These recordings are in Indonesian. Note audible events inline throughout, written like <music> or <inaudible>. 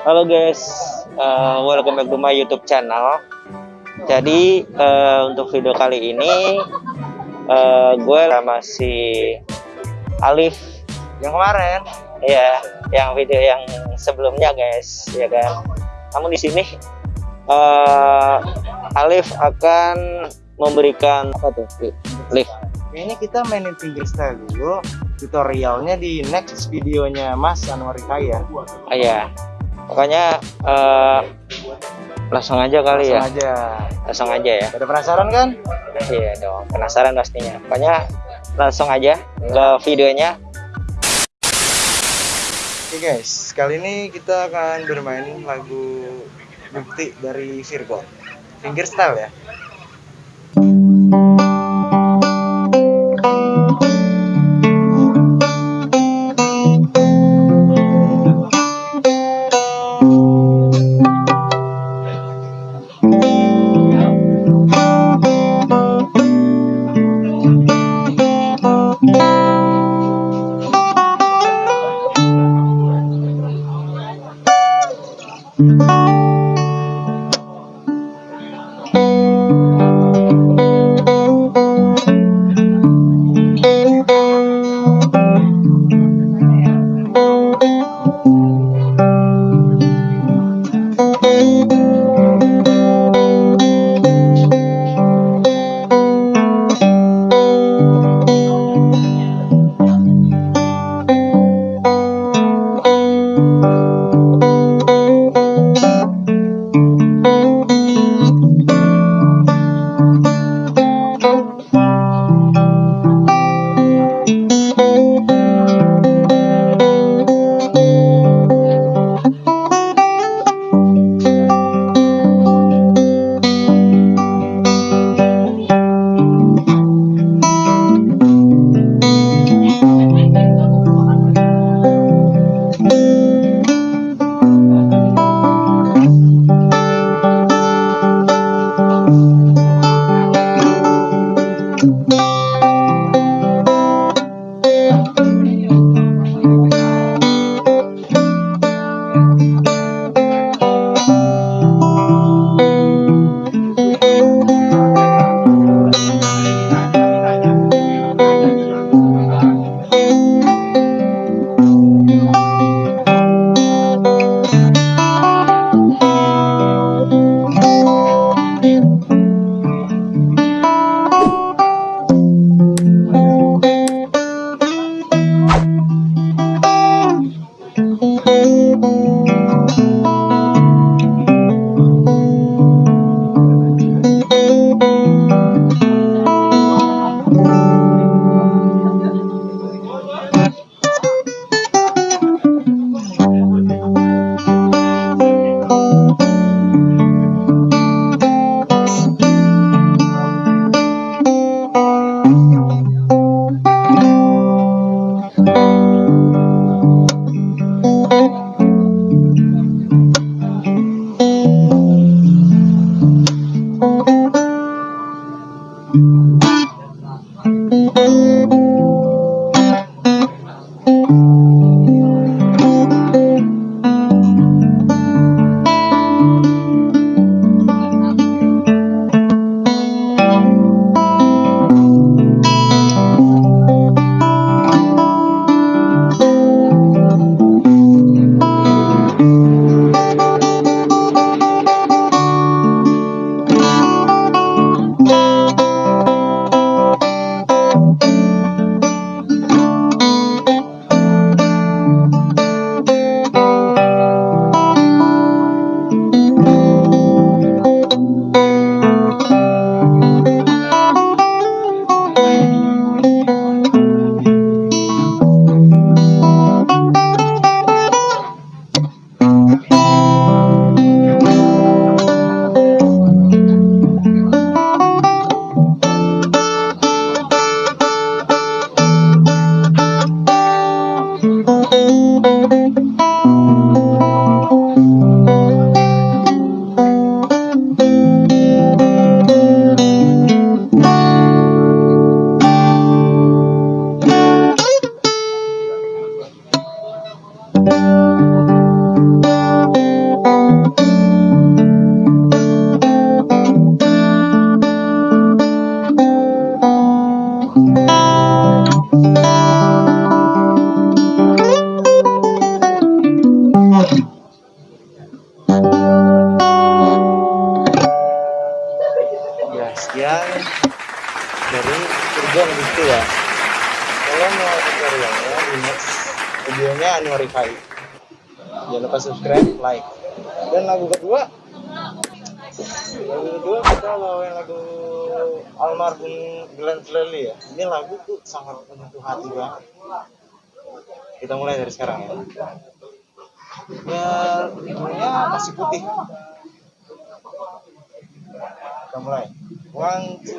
Halo guys, uh, welcome back to my YouTube channel. Jadi uh, untuk video kali ini uh, gue masih Alif yang kemarin. Iya, yang video yang sebelumnya guys, ya kan. Namun di sini uh, Alif akan memberikan apa tuh? Lift. Ini kita mainin fingerstyle dulu. Tutorialnya di next videonya Mas Anwar Kaya. Ah, iya. Pokoknya uh, langsung aja kali langsung ya. aja. Langsung aja ya. Ada penasaran kan? Iya dong, penasaran pastinya. Pokoknya langsung aja ke videonya. Oke guys, kali ini kita akan bermain lagu bukti dari Virgo. Fingerstyle ya. Gue Bukti ya. Kalian mau tutorialnya di next videonya Anwar Rifai jangan lupa subscribe like. Dan lagu kedua? Lagu kedua kita bawain lagu almarhum Glenn Fredly ya. Ini lagu tuh sangat menyentuh hati banget. Kita mulai dari sekarang ya. Ya masih putih. Kita mulai. One two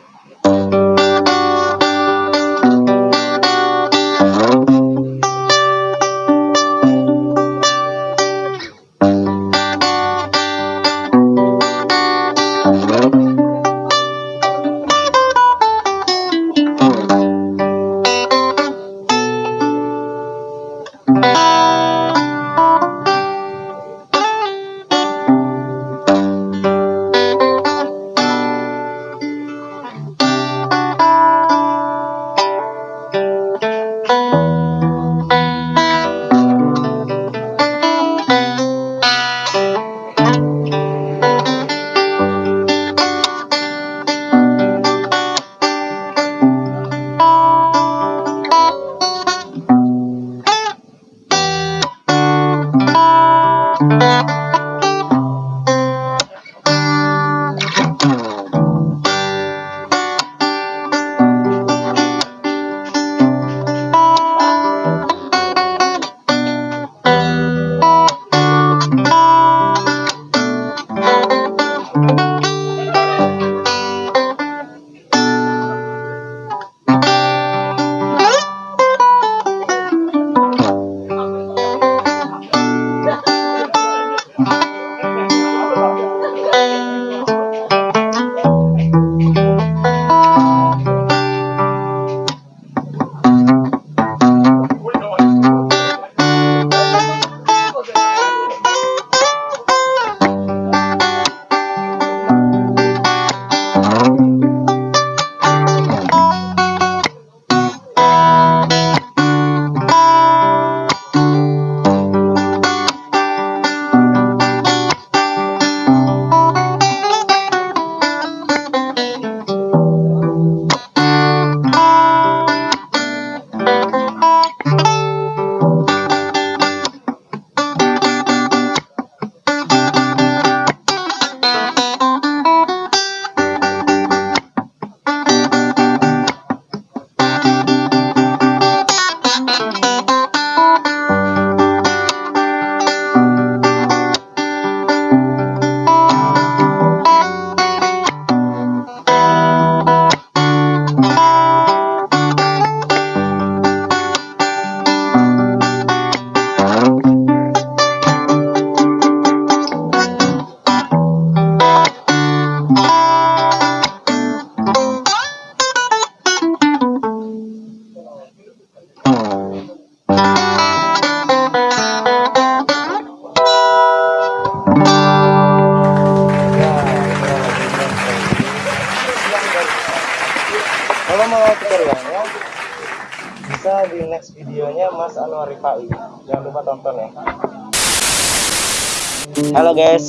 Halo guys,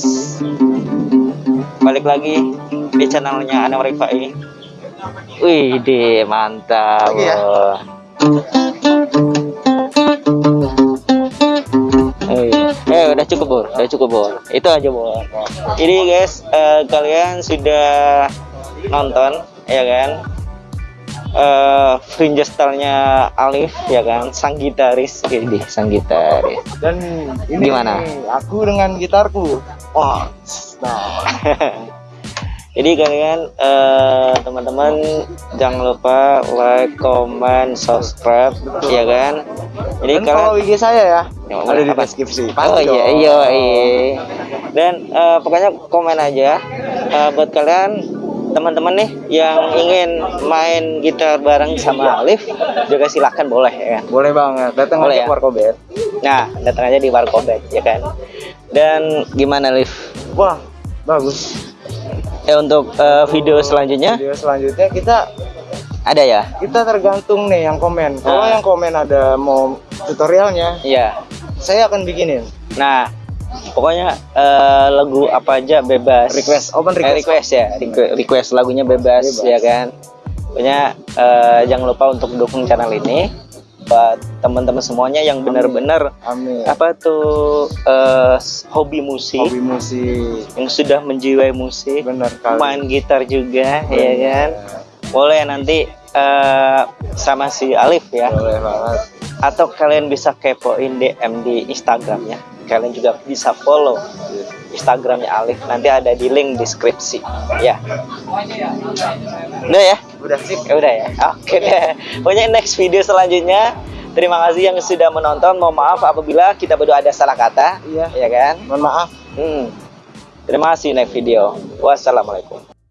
balik lagi di channelnya Anwar Rifai. Wih, deh mantap. Lagi ya? Eh, eh, udah cukup bor, udah cukup bor. Itu aja bor. Jadi guys, eh, kalian sudah nonton, ya kan? Eh, fringe style-nya Alif, ya kan? Sang gitaris, ini sang gitaris. Dan ini Gimana? aku dengan gitarku. Oh, nah. <laughs> Jadi kalian eh, teman-teman jangan lupa like, comment, subscribe, ya kan? Jadi Dan follow IG saya ya. Ya, Ada di deskripsi. Oh iya iya iya. Dan eh, pokoknya komen aja eh, buat kalian teman-teman nih yang ingin main gitar bareng sama Alif juga silakan boleh ya kan. Boleh banget. Datang Boleh aja ya? Warkobet. Nah datang aja di Warkobet ya kan. Dan gimana Alif? Wah, bagus. Ya untuk eh, video selanjutnya Video selanjutnya kita ada ya? kita tergantung nih yang komen. Kalau Ah. yang komen ada mau tutorialnya, Iya. saya akan bikinin. Nah pokoknya eh, lagu apa aja bebas. Request, open Eh, request. request ya, Requ- request lagunya bebas, Bebas. ya kan. Pokoknya eh, jangan lupa untuk dukung channel ini buat teman-teman semuanya yang benar-benar apa tuh eh, hobi musik Hobi musik. yang sudah menjiwai musik, Benar kali. main gitar juga, ya Benar. kan? Boleh nanti eh, sama si Alif ya. Boleh banget. Atau kalian bisa kepoin DM di Instagramnya. Kalian juga bisa follow Instagramnya Alif. Nanti ada di link deskripsi. Ya. Udah ya? Udah sip. Ya udah ya. Oke deh. Pokoknya next video selanjutnya. Terima kasih yang sudah menonton. Mohon maaf apabila kita berdua ada salah kata. Iya. Ya kan? Mohon maaf. Hmm. Terima kasih next video. Wassalamualaikum.